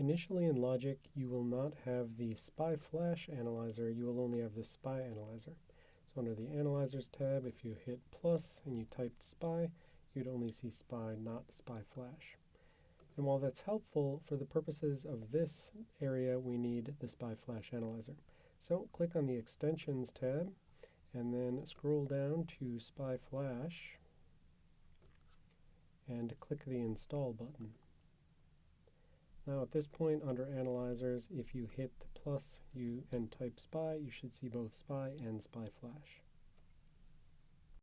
Initially in Logic, you will not have the SPI Flash Analyzer, you will only have the SPI Analyzer. So under the Analyzers tab, if you hit plus and you typed SPI, you'd only see SPI, not SPI Flash. And while that's helpful, for the purposes of this area, we need the SPI Flash Analyzer. So click on the Extensions tab, and then scroll down to SPI Flash, and click the Install button. Now at this point under Analyzers, if you hit the plus you and type SPI, you should see both SPI and SPI Flash.